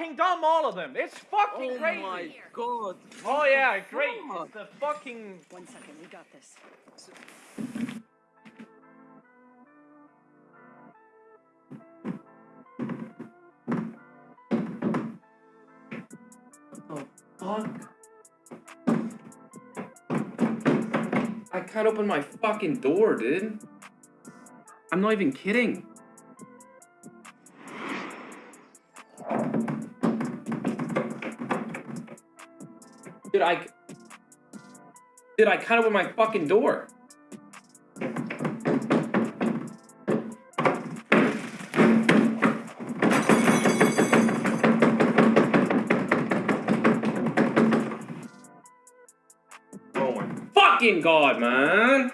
fucking done all of them. It's fucking Oh crazy. my god. Oh yeah, great. Fuck. It's the fucking. One second, we got this. Oh Fuck. I can't open my fucking door, dude. I'm not even kidding. Dude, I... Did I can't open my fucking door. Oh my fucking god, man!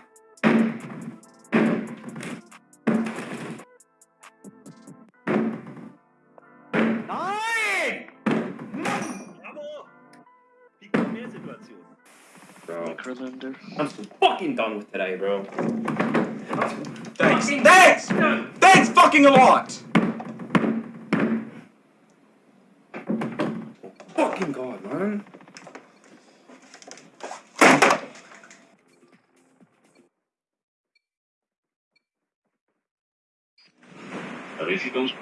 Bro, Necrolander. I'm fucking done with today, bro. Thanks. Thanks! Thanks fucking a lot! Fucking god, man. A ver si estamos